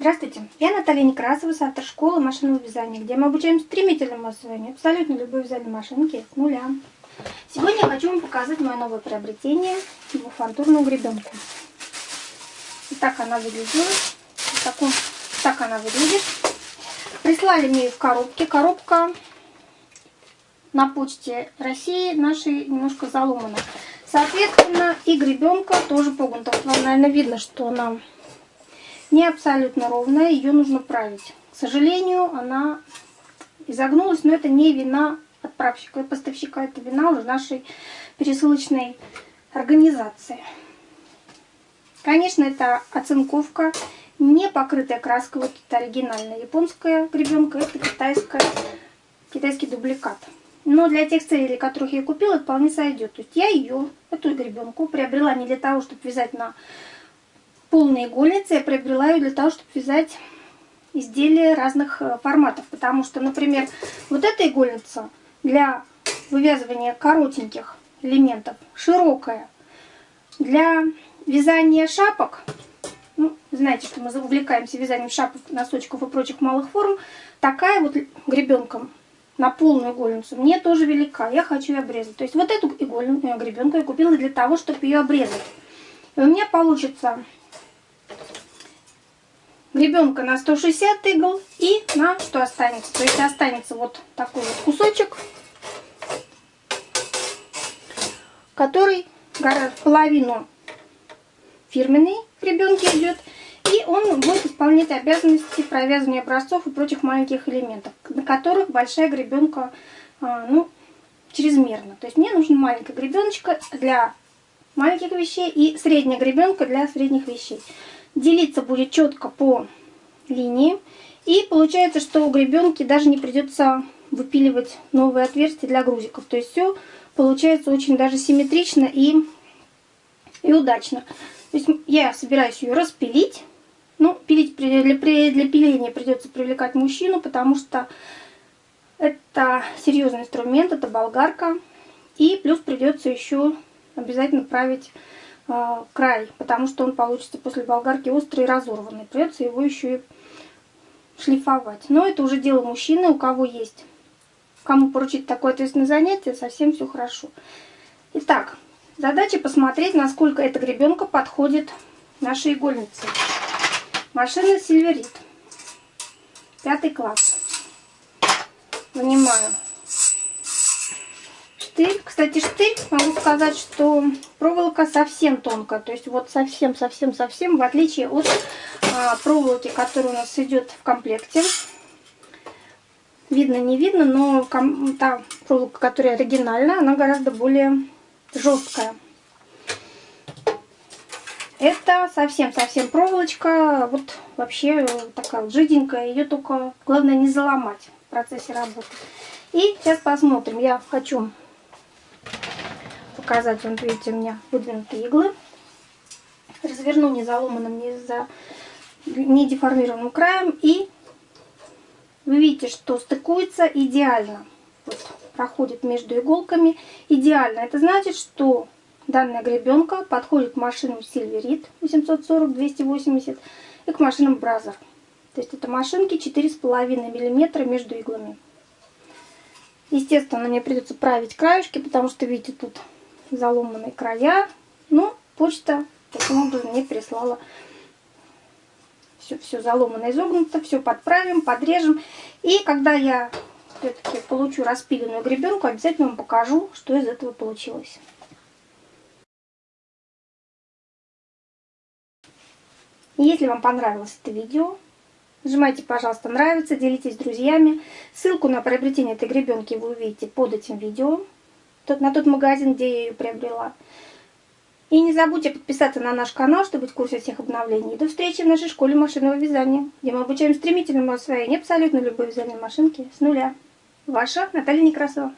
Здравствуйте, я Наталья Некрасова, автор школы машинного вязания, где мы обучаем стремительному освоению абсолютно любой вязальной машинки с нуля. Сегодня я хочу вам показать мое новое приобретение – двухфантурную гребенку. Вот так она выглядит. Вот таком, так она выглядит. Прислали мне ее в коробке. Коробка на почте России нашей немножко заломана. Соответственно, и гребенка тоже погнута. Вот вам, наверное, видно, что она не абсолютно ровная, ее нужно править. К сожалению, она изогнулась, но это не вина отправщика и поставщика, это вина нашей пересылочной организации. Конечно, это оцинковка, не покрытая краской, вот это оригинальная японская гребенка, это китайская, китайский дубликат. Но для тех целей, которых я купила, вполне сойдет. То есть я ее, эту гребенку, приобрела не для того, чтобы вязать на полные игольницы я приобрела для того, чтобы вязать изделия разных э, форматов. Потому что, например, вот эта игольница для вывязывания коротеньких элементов широкая. Для вязания шапок, ну, знаете, что мы увлекаемся вязанием шапок, носочков и прочих малых форм, такая вот гребенка на полную игольницу мне тоже велика. Я хочу ее обрезать. То есть вот эту игольную э, гребенку я купила для того, чтобы ее обрезать. И у меня получится гребенка на 160 игл и на что останется. То есть останется вот такой вот кусочек, который половину фирменной гребенки идет. И он будет исполнять обязанности провязывания образцов и прочих маленьких элементов, на которых большая гребенка, а, ну, чрезмерно. То есть мне нужна маленькая гребеночка для маленьких вещей и средняя гребенка для средних вещей делиться будет четко по линии. И получается, что у гребенки даже не придется выпиливать новые отверстия для грузиков. То есть все получается очень даже симметрично и, и удачно. То есть я собираюсь ее распилить. Ну, пилить для, для пиления придется привлекать мужчину, потому что это серьезный инструмент, это болгарка. И плюс придется еще обязательно править край, потому что он получится после болгарки острый и разорванный. Придется его еще и шлифовать. Но это уже дело мужчины, у кого есть. Кому поручить такое ответственное занятие, совсем все хорошо. Итак, задача посмотреть, насколько эта гребенка подходит нашей игольнице. Машина Сильверит. Пятый класс. Вынимаю штырь. Кстати, штырь, могу сказать, что проволока совсем тонкая. То есть вот совсем-совсем-совсем, в отличие от а, проволоки, которая у нас идет в комплекте. Видно, не видно, но та проволока, которая оригинальная, она гораздо более жесткая. Это совсем-совсем проволочка, вот вообще такая вот жиденькая, ее только главное не заломать в процессе работы. И сейчас посмотрим, я хочу показать. Вот видите, у меня выдвинутые иглы. Разверну не заломанным, не, за, не деформированным краем. И вы видите, что стыкуется идеально. Вот, проходит между иголками идеально. Это значит, что данная гребенка подходит к машинам Silverit 840-280 и к машинам Brazzer. То есть это машинки 4,5 мм между иглами. Естественно, мне придется править краешки, потому что, видите, тут заломанные края. Но почта таким образом мне прислала все, все заломано, изогнуто, все подправим, подрежем. И когда я все-таки получу распиленную гребенку, обязательно вам покажу, что из этого получилось. Если вам понравилось это видео, нажимайте, пожалуйста, нравится, делитесь с друзьями. Ссылку на приобретение этой гребенки вы увидите под этим видео тот, на тот магазин, где я ее приобрела. И не забудьте подписаться на наш канал, чтобы быть в курсе всех обновлений. До встречи в нашей школе машинного вязания, где мы обучаем стремительному освоению абсолютно любой вязальной машинки с нуля. Ваша Наталья Некрасова.